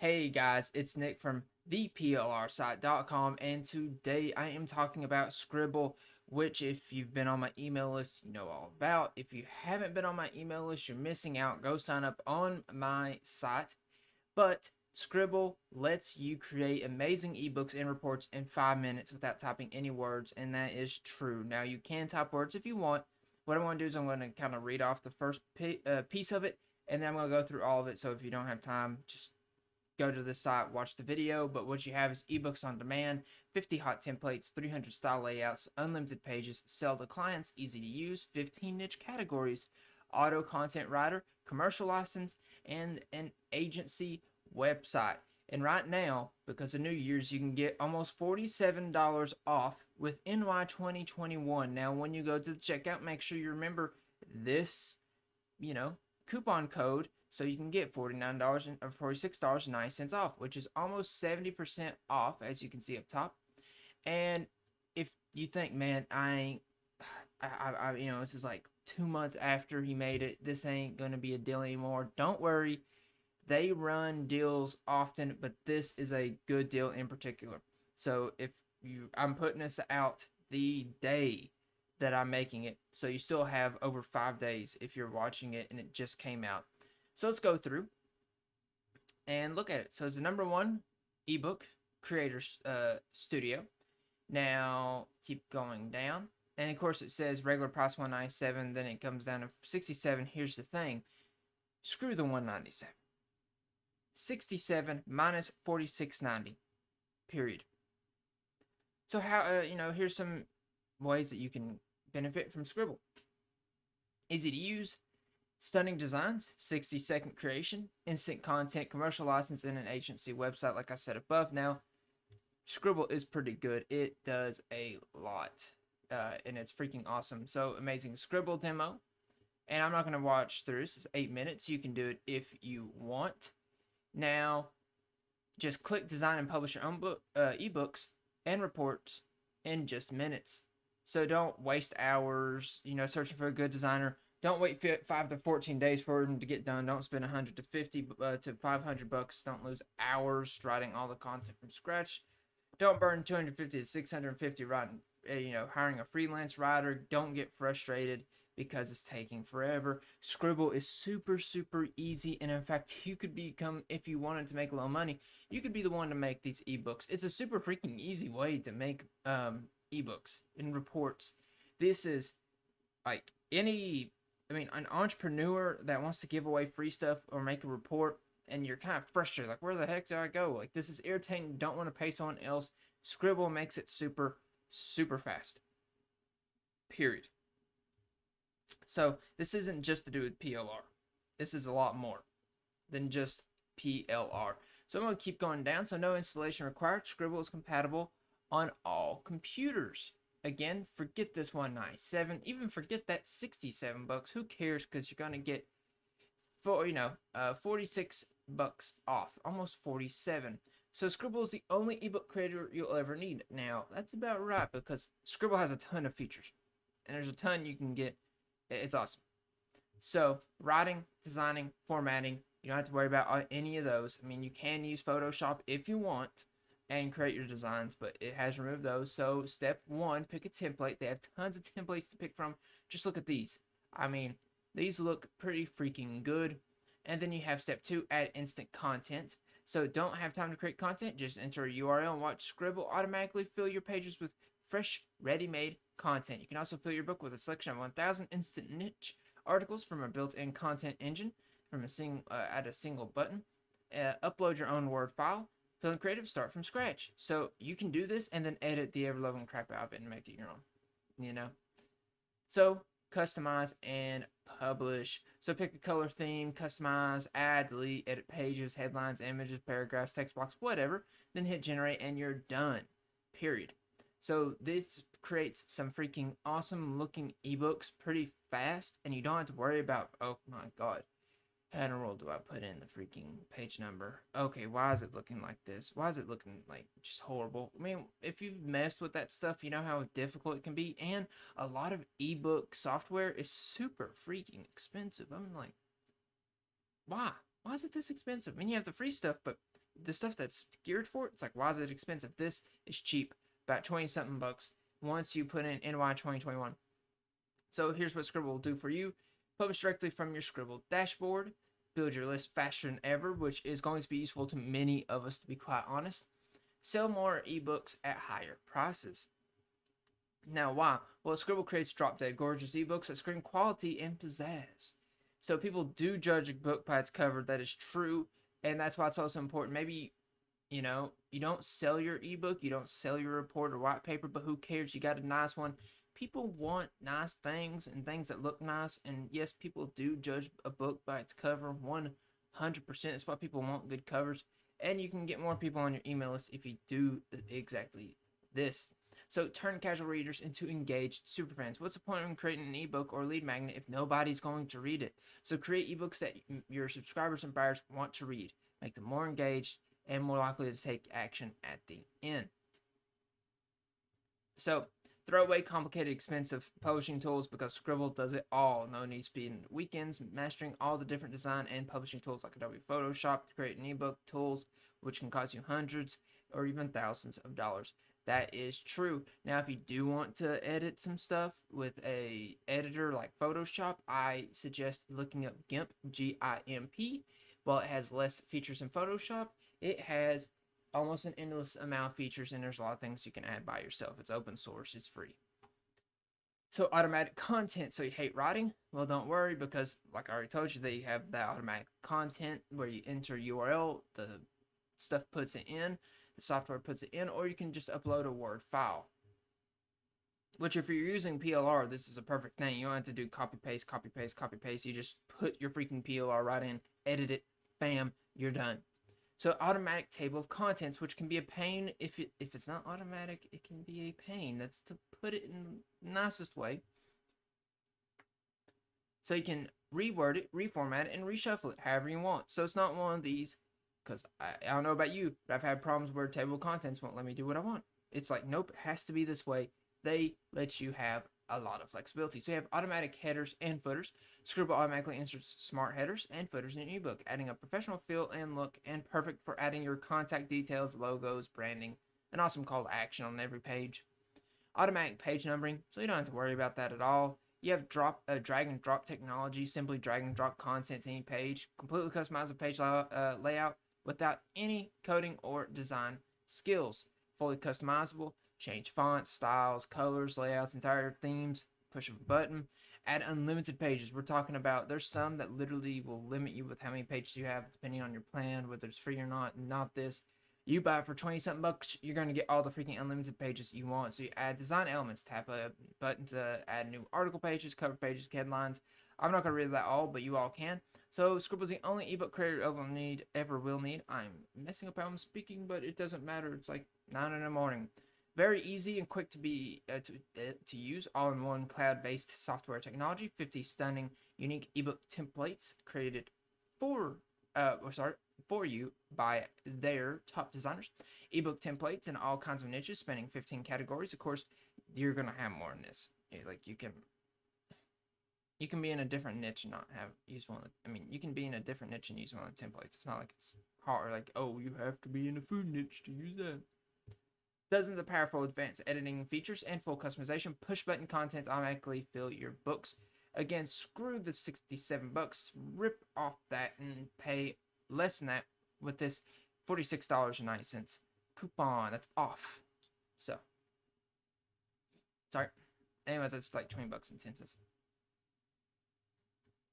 Hey guys, it's Nick from theplrsite.com and today I am talking about Sqribble, which if you've been on my email list, you know all about. If you haven't been on my email list, you're missing out. Go sign up on my site. But Sqribble lets you create amazing ebooks and reports in five minutes without typing any words, and that is true. Now, you can type words if you want. What I'm going to do is I'm going to kind of read off the first uh, piece of it, and then I'm going to go through all of it. So if you don't have time, just go to the site, watch the video. But what you have is ebooks on demand, 50 hot templates, 300 style layouts, unlimited pages, sell to clients, easy to use, 15 niche categories, auto content writer, commercial license, and an agency website. And right now, because of New Year's, you can get almost $47 off with NY 2021. Now, when you go to the checkout, make sure you remember this, you know, coupon code so you can get $49 or $46.09 off, which is almost 70% off, as you can see up top. And if you think, man, I ain't, I, I, you know, this is like two months after he made it, this ain't going to be a deal anymore. Don't worry. They run deals often, but this is a good deal in particular. So if you, I'm putting this out the day that I'm making it. So you still have over five days if you're watching it and it just came out. So let's go through and look at it. So it's the number one ebook creator uh, studio. Now keep going down. And of course it says regular price 197 then it comes down to 67. Here's the thing. Screw the 197. 67 minus 46.90. Period. So how uh, you know, here's some ways that you can benefit from Sqribble. Easy to use, Stunning designs, 60 second creation, instant content, commercial license, and an agency website, like I said above. Now, Sqribble is pretty good. It does a lot, uh, and it's freaking awesome. So, amazing Sqribble demo. And I'm not going to watch through this. It's eight minutes. You can do it if you want. Now, just click design and publish your own book, uh, ebooks and reports in just minutes. So don't waste hours, you know, searching for a good designer don't wait five to 14 days for them to get done. Don't spend 100 to 50 uh, to 500 bucks. Don't lose hours writing all the content from scratch. Don't burn 250 to 650 writing, uh, you know, hiring a freelance writer. Don't get frustrated because it's taking forever. Sqribble is super, super easy. And in fact, you could become, if you wanted to make a little money, you could be the one to make these ebooks. It's a super freaking easy way to make um, ebooks and reports. This is like any I mean, an entrepreneur that wants to give away free stuff or make a report and you're kind of frustrated, like, where the heck do I go? Like, this is irritating. Don't want to pay someone else. Sqribble makes it super, super fast. Period. So, this isn't just to do with PLR. This is a lot more than just PLR. So, I'm going to keep going down. So, no installation required. Sqribble is compatible on all computers. Again, forget this 197. Even forget that 67 bucks. Who cares? Because you're gonna get for you know uh 46 bucks off, almost 47. So Sqribble is the only ebook creator you'll ever need. Now that's about right because Sqribble has a ton of features, and there's a ton you can get. It's awesome. So writing, designing, formatting, you don't have to worry about uh, any of those. I mean, you can use Photoshop if you want and create your designs, but it has removed those. So step one, pick a template. They have tons of templates to pick from. Just look at these. I mean, these look pretty freaking good. And then you have step two, add instant content. So don't have time to create content, just enter a URL and watch Sqribble automatically fill your pages with fresh, ready-made content. You can also fill your book with a selection of 1,000 instant niche articles from a built-in content engine from a single uh, at a single button. Uh, upload your own Word file Feeling creative, start from scratch. So you can do this and then edit the ever loving crap out of it and make it your own. You know? So customize and publish. So pick a color theme, customize, add, delete, edit pages, headlines, images, paragraphs, text box, whatever. Then hit generate and you're done. Period. So this creates some freaking awesome looking ebooks pretty fast and you don't have to worry about, oh my god, world do I put in the freaking page number? Okay, why is it looking like this? Why is it looking like just horrible? I mean, if you've messed with that stuff, you know how difficult it can be. And a lot of ebook software is super freaking expensive. I'm like, why? Why is it this expensive? I mean, you have the free stuff, but the stuff that's geared for it, it's like why is it expensive? This is cheap, about twenty something bucks. Once you put in NY 2021. So here's what Sqribble will do for you: publish directly from your Sqribble dashboard, build your list faster than ever, which is going to be useful to many of us, to be quite honest. Sell more ebooks at higher prices. Now, why? Well, Sqribble creates drop dead gorgeous ebooks that scream quality and pizzazz. So people do judge a book by its cover. That is true, and that's why it's also important. Maybe, you know, you don't sell your ebook, you don't sell your report or white paper, but who cares? You got a nice one. People want nice things and things that look nice, and yes, people do judge a book by its cover. One hundred percent. That's why people want good covers, and you can get more people on your email list if you do exactly this. So turn casual readers into engaged superfans. What's the point of creating an ebook or lead magnet if nobody's going to read it? So create ebooks that your subscribers and buyers want to read. Make them more engaged and more likely to take action at the end. So throw away complicated, expensive publishing tools because Sqribble does it all. No need spending weekends mastering all the different design and publishing tools like Adobe Photoshop to create an ebook tools, which can cost you hundreds or even thousands of dollars that is true. Now, if you do want to edit some stuff with a editor like Photoshop, I suggest looking up GIMP, G-I-M-P. While it has less features than Photoshop, it has almost an endless amount of features, and there's a lot of things you can add by yourself. It's open source, it's free. So automatic content. So you hate writing? Well, don't worry because, like I already told you, they have that automatic content where you enter URL, the stuff puts it in the software puts it in, or you can just upload a Word file. Which, if you're using PLR, this is a perfect thing. You don't have to do copy paste, copy paste, copy paste. You just put your freaking PLR right in, edit it, bam, you're done. So automatic table of contents, which can be a pain if it if it's not automatic, it can be a pain. That's to put it in the nicest way. So you can reword it, reformat it, and reshuffle it however you want. So it's not one of these because I, I don't know about you, but I've had problems where table of contents won't let me do what I want. It's like, nope, it has to be this way. They let you have a lot of flexibility. So you have automatic headers and footers. Sqribble automatically inserts smart headers and footers in your ebook, adding a professional feel and look, and perfect for adding your contact details, logos, branding, an awesome call to action on every page. Automatic page numbering, so you don't have to worry about that at all. You have drop uh, drag and drop technology, simply drag and drop content to any page, completely customize the page uh, layout without any coding or design skills. Fully customizable, change fonts, styles, colors, layouts, entire themes, push of a button. Add unlimited pages. We're talking about there's some that literally will limit you with how many pages you have depending on your plan, whether it's free or not. Not this. You buy for 20 something bucks, you're going to get all the freaking unlimited pages you want. So you add design elements, tap a button to add new article pages, cover pages, headlines. I'm not going to read that all, but you all can. So Sqribble's is the only ebook creator ever need ever will need. I'm messing up how I'm speaking, but it doesn't matter. It's like nine in the morning. Very easy and quick to be uh, to uh, to use, all-in-one cloud-based software technology. 50 stunning, unique ebook templates created for uh, or sorry for you by their top designers. Ebook templates in all kinds of niches, spanning 15 categories. Of course, you're gonna have more in this. Like you can you can be in a different niche and not have use one. The, I mean, you can be in a different niche and use one of the templates. It's not like it's hard. Like, oh, you have to be in a food niche to use that. Dozens of powerful advanced editing features and full customization. Push button content automatically fill your books. Again, screw the 67 bucks. Rip off that and pay less than that with this $46.90 coupon. That's off. So, sorry. Anyways, that's like 20 bucks and 10 cents.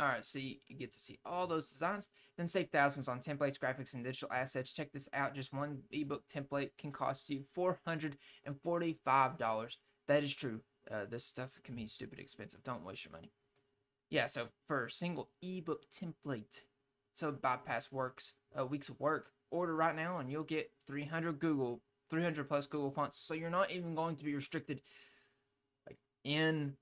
Alright, so you, get to see all those designs, then save thousands on templates, graphics, and digital assets. Check this out. Just one ebook template can cost you $445. That is true. Uh, this stuff can be stupid expensive. Don't waste your money. Yeah, so for a single ebook template, so bypass works, uh, weeks of work, order right now and you'll get 300 Google, 300 plus Google fonts. So you're not even going to be restricted like in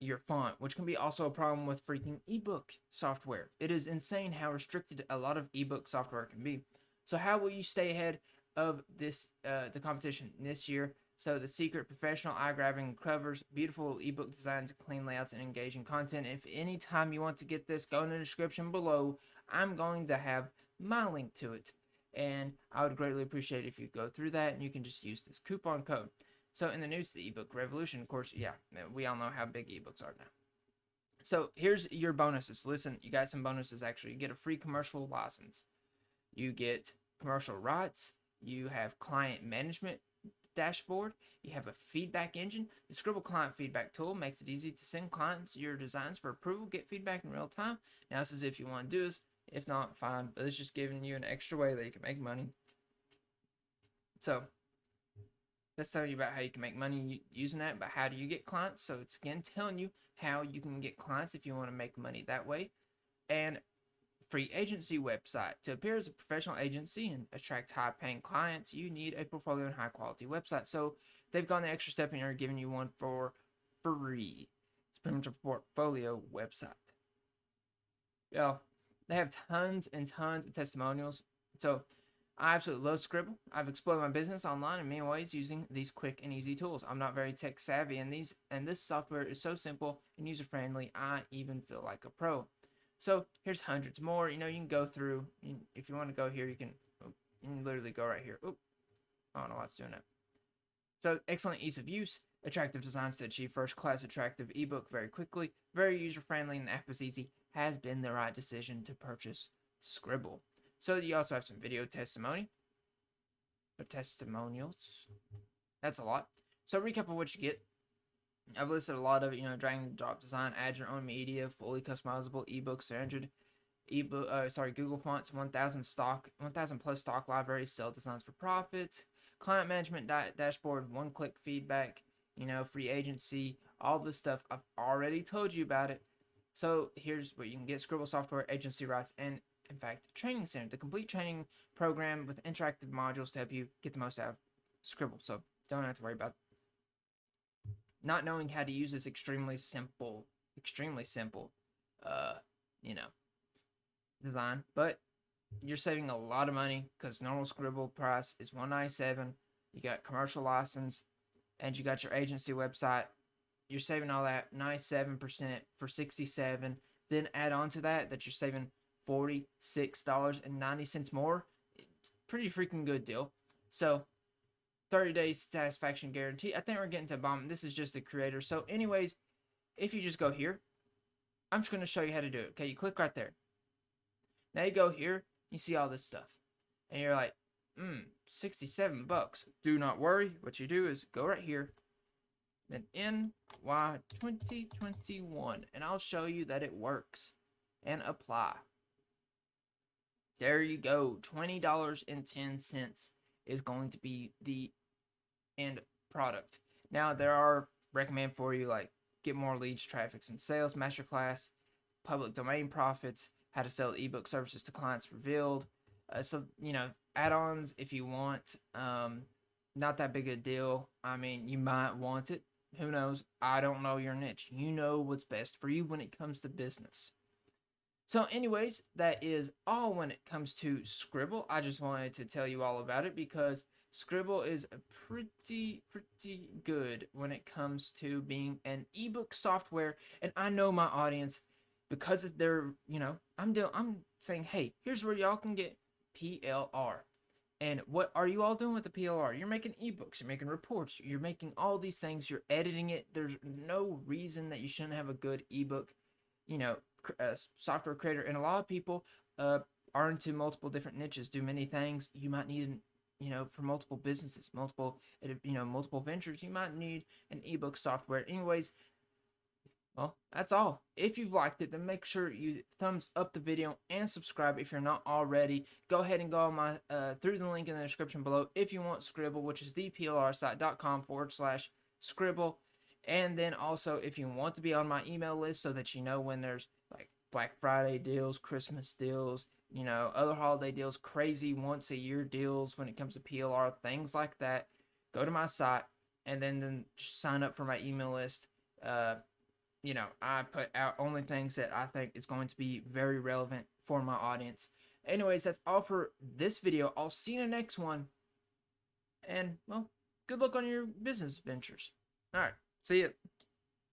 your font, which can be also a problem with freaking ebook software. It is insane how restricted a lot of ebook software can be. So how will you stay ahead of this uh, the competition this year? So the secret professional eye-grabbing covers, beautiful ebook designs, clean layouts, and engaging content. If any time you want to get this, go in the description below. I'm going to have my link to it. And I would greatly appreciate if you go through that and you can just use this coupon code. So in the news, the ebook revolution, of course, yeah, we all know how big ebooks are now. So here's your bonuses. Listen, you got some bonuses actually. You get a free commercial license. You get commercial rights. You have client management dashboard. You have a feedback engine. The Sqribble client feedback tool makes it easy to send clients your designs for approval, get feedback in real time. Now this is if you want to do this. If not, fine. But it's just giving you an extra way that you can make money. So let's tell you about how you can make money using that. But how do you get clients? So it's again telling you how you can get clients if you want to make money that way. And free agency website. To appear as a professional agency and attract high paying clients, you need a portfolio and high quality website. So they've gone the extra step and are giving you one for free. It's pretty much a portfolio website. Yeah, they have tons and tons of testimonials. So I absolutely love Sqribble. I've explored my business online in many ways using these quick and easy tools. I'm not very tech savvy and these and this software is so simple and user friendly. I even feel like a pro. So here's hundreds more. You know, you can go through. If you want to go here, you can, you can literally go right here. Oop. I don't know what's doing it. So excellent ease of use, attractive designs to achieve first class attractive ebook very quickly, very user friendly, and the app is easy, has been the right decision to purchase Sqribble. So you also have some video testimony, or testimonials. That's a lot. So recap of what you get. I've listed a lot of it, you know, drag and drop design, add your own media, fully customizable ebooks, 300 ebook, uh, sorry, Google Fonts, 1,000 stock, 1,000 plus stock libraries, sell designs for profit, client management da dashboard, one-click feedback, you know, free agency, all this stuff. I've already told you about it. So here's where you can get Sqribble software, agency rights, and in fact, training center, the complete training program with interactive modules to help you get the most out of Sqribble. So don't have to worry about not knowing how to use this extremely simple, extremely simple, uh, you know, design. But you're saving a lot of money because normal Sqribble price is 197 You got commercial license, and you got your agency website. You're saving all that 97% for 67 Then add on to that that you're saving $46.90 more. Pretty freaking good deal. So 30 days satisfaction guarantee. I think we're getting to bomb. This is just a creator. So anyways, if you just go here, I'm just going to show you how to do it. Okay, you click right there. Now you go here, you see all this stuff. And you're like, hmm, 67 bucks. Do not worry. What you do is go right here, then NY 2021, and I'll show you that it works. And apply. There you go. $20.10 is going to be the end product. Now, there are recommend for you like get more leads, traffics, and sales masterclass, public domain profits, how to sell ebook services to clients revealed. Uh, so, you know, add ons if you want. Um, not that big a deal. I mean, you might want it. Who knows? I don't know your niche. You know what's best for you when it comes to business. So anyways, that is all when it comes to Sqribble. I just wanted to tell you all about it because Sqribble is pretty, pretty good when it comes to being an ebook software. And I know my audience, because they're, you know, I'm doing, I'm saying, hey, here's where y'all can get PLR. And what are you all doing with the PLR? You're making ebooks, you're making reports, you're making all these things, you're editing it. There's no reason that you shouldn't have a good ebook, you know, a software creator, and a lot of people uh, are into multiple different niches, do many things. You might need, an, you know, for multiple businesses, multiple, you know, multiple ventures. You might need an ebook software. Anyways, well, that's all. If you've liked it, then make sure you thumbs up the video and subscribe if you're not already. Go ahead and go on my uh, through the link in the description below if you want Sqribble, which is theplrsite.com forward slash Sqribble. And then also, if you want to be on my email list so that you know when there's like Black Friday deals, Christmas deals, you know, other holiday deals, crazy once a year deals when it comes to PLR, things like that, go to my site and then, then sign up for my email list. Uh, you know, I put out only things that I think is going to be very relevant for my audience. Anyways, that's all for this video. I'll see you in the next one. And, well, good luck on your business ventures. All right, see you.